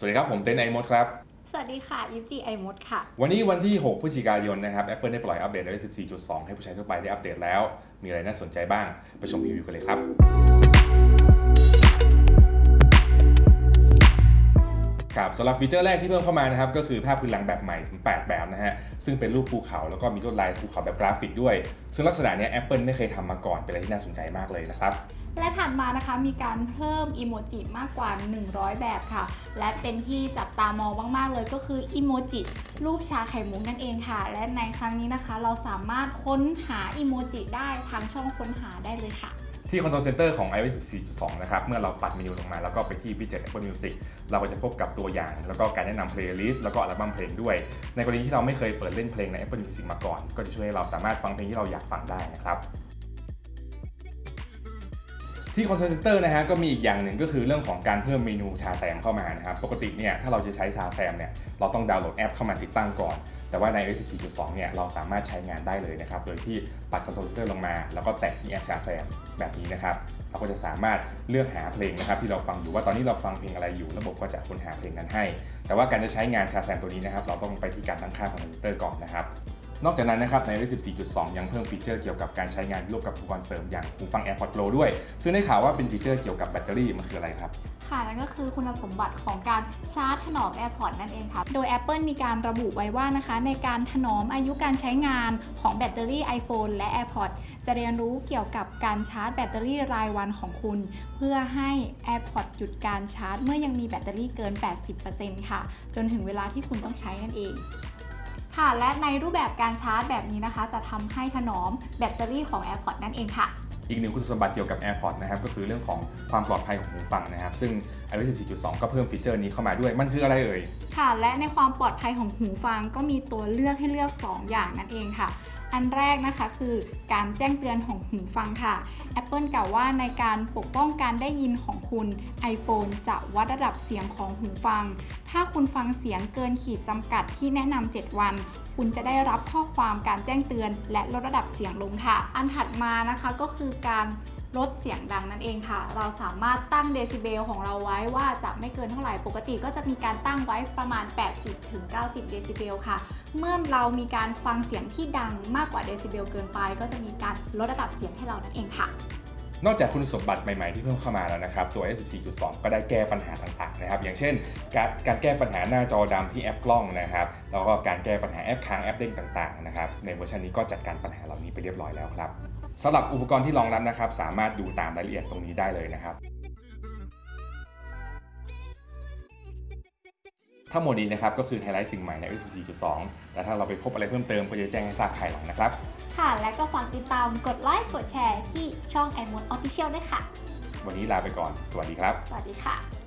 สวัสดีครับ ผมเต้นไอมดครับ สวัสดีค่ะยิปจีไอมดค่ะ วันนี้วันที่ 6พฤศจิกายนนะครับ Apple ได้ปล่อยอัปเดต iOS 14.2 ให้ผู้ใช้ทั่วไปได้อัปเดตแล้ว มีอะไรน่าสนใจบ้าง ไปชมรีวิวกันเลยครับ ครับสำหรับฟีเจอร์แรกที่เพิ่มเข้ามานะครับ ก็คือภาพพื้นหลังแบบใหม่ถึง 8 แบบนะฮะ ซึ่งเป็นรูปภูเขาแล้วก็มีลวดลายภูเขาแบบกราฟิกด้วย ซึ่งลักษณะเนี้ย Apple ไม่เคยทำมาก่อนเป็นอะไรที่น่าสนใจมากเลยนะครับ และถัดมานะคะมีการเพิ่มอีโมจิมากกว่า 100 แบบค่ะ และเป็นที่จับตามองมากๆเลยก็คืออีโมจิรูปชาไข่มุกนั่นเองค่ะ และในครั้งนี้นะคะ เราสามารถค้นหาอีโมจิได้ทางช่องค้นหาได้เลยค่ะ ที่ Control Center ของ iOS 14.2 นะครับ เมื่อเราปัดเมนูลงมาแล้วก็ไปที่ widget Apple Music เราก็จะพบกับตัวอย่าง แล้วก็การแนะนำ playlist แล้วก็อัลบั้มเพลงด้วย ในกรณีที่เราไม่เคยเปิดเล่นเพลงใน Apple Music มาก่อน ก็จะช่วยให้เราสามารถฟังเพลงที่เราอยากฟังได้นะครับ ที่ Control Center นะฮะก็มีอีกอย่างหนึ่งก็คือเรื่องของการเพิ่มเมนู Shazam เข้ามานะครับ ปกติเนี่ยถ้าเราจะใช้ Shazam เนี่ยเราต้องดาวน์โหลดแอปเข้ามาติดตั้งก่อน แต่ว่าใน iOS 14.2 เนี่ยเราสามารถใช้งานได้เลยนะครับ โดยที่ปัด Control Center ลงมา แล้วก็แตะที่แอป Shazam แบบนี้นะครับ เราก็จะสามารถเลือกหาเพลงนะครับที่เราฟังอยู่ว่าตอนนี้เราฟังเพลงอะไรอยู่ ระบบก็จะค้นหาเพลงนั้นให้ แต่ว่าการจะใช้งาน Shazam ตัวนี้นะครับเราต้องไปที่การตั้งค่าของ Control Center ก่อนนะครับ นอกจากนั้นนะครับใน iOS 14.2 ยังเพิ่มฟีเจอร์เกี่ยวกับการใช้งานร่วมกับอุปกรณ์เสริมอย่างหูฟัง AirPods Pro ด้วย ซึ่งได้ข่าวว่าเป็นฟีเจอร์เกี่ยวกับแบตเตอรี่มันคืออะไรครับ ค่ะนั่นก็คือคุณสมบัติของการชาร์จถนอม AirPods นั่นเองค่ะโดย Apple มีการระบุไว้ว่านะคะ ในการถนอมอายุการใช้งานของแบตเตอรี่ iPhone และ AirPods จะเรียนรู้เกี่ยวกับการชาร์จแบตเตอรี่รายวันของคุณ เพื่อให้ AirPods หยุดการชาร์จ เมื่อยังมีแบตเตอรี่เกิน 80%ค่ะ จนถึงเวลาที่คุณต้องใช้นั่นเอง ค่ะ และในรูปแบบการชาร์จแบบนี้นะคะ จะทำให้ถนอมแบตเตอรี่ของ AirPods นั่นเองค่ะ อีกหนึ่งคุณสมบัติเกี่ยวกับ AirPods นะครับก็คือเรื่องของความปลอดภัยของหูฟังนะครับ ซึ่ง iOS 14.2 ก็เพิ่มฟีเจอร์นี้เข้ามาด้วย มันคืออะไรเอ่ย ค่ะ และในความปลอดภัยของหูฟังก็มีตัวเลือกให้เลือก 2 อย่างนั่นเองค่ะ อันแรกนะคะคือการแจ้งเตือนของหูฟังค่ะ Apple กล่าวว่าในการปกป้องการได้ยินของคุณ iPhone จะวัดระดับเสียงของหูฟัง ถ้าคุณฟังเสียงเกินขีดจำกัดที่แนะนำ7 วัน คุณจะได้รับข้อความการแจ้งเตือน และลดระดับเสียงลงค่ะ อันถัดมานะคะก็คือการลดเสียงดังนั่นเองค่ะ เราสามารถตั้งเดซิเบลของเราไว้ว่าจะไม่เกินเท่าไหร่ ปกติก็จะมีการตั้งไว้ประมาณ 80-90 เดซิเบลค่ะ เมื่อเรามีการฟังเสียงที่ดังมากกว่าเดซิเบลเกินไป ก็จะมีการลดระดับเสียงให้เรานั่นเองค่ะ นอกจากคุณสมบัติใหม่ๆที่เพิ่มเข้ามาแล้วนะครับ ตัว S14.2 ก็ได้แก้ปัญหาต่างๆนะครับ อย่างเช่น การการแก้ปัญหาหน้าจอดำที่แอปกล้องนะครับ แล้วก็การแก้ปัญหาแอปค้างแอปเด้งต่างๆนะครับในเวอร์ชันนี้ก็จัดการปัญหาเหล่านี้ไปเรียบร้อยแล้วครับสำหรับอุปกรณ์ที่รองรับนะครับ สามารถดูตามรายละเอียดตรงนี้ได้เลยนะครับ ทั้งหมดนี้นะครับก็คือไฮไลท์สิ่งใหม่ใน iOS 14.2 แต่ถ้าเราไปพบอะไรเพิ่มเติมก็จะแจ้งให้ทราบภายหลังนะครับ ค่ะ และก็ฝากติดตามกดไลค์กดแชร์ที่ช่อง i m o d Official ด้วยค่ะ วันนี้ลาไปก่อน สวัสดีครับ สวัสดีค่ะ